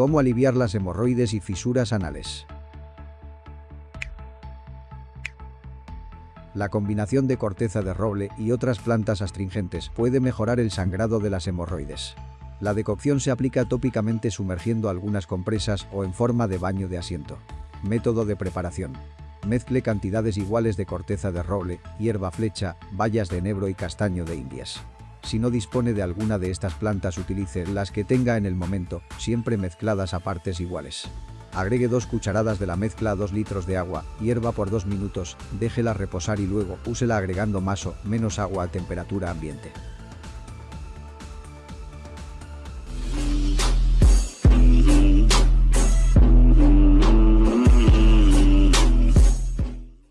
Cómo aliviar las hemorroides y fisuras anales. La combinación de corteza de roble y otras plantas astringentes puede mejorar el sangrado de las hemorroides. La decocción se aplica tópicamente sumergiendo algunas compresas o en forma de baño de asiento. Método de preparación. Mezcle cantidades iguales de corteza de roble, hierba flecha, bayas de enebro y castaño de indias. Si no dispone de alguna de estas plantas utilice las que tenga en el momento, siempre mezcladas a partes iguales. Agregue 2 cucharadas de la mezcla a 2 litros de agua, hierva por 2 minutos, déjela reposar y luego úsela agregando más o menos agua a temperatura ambiente.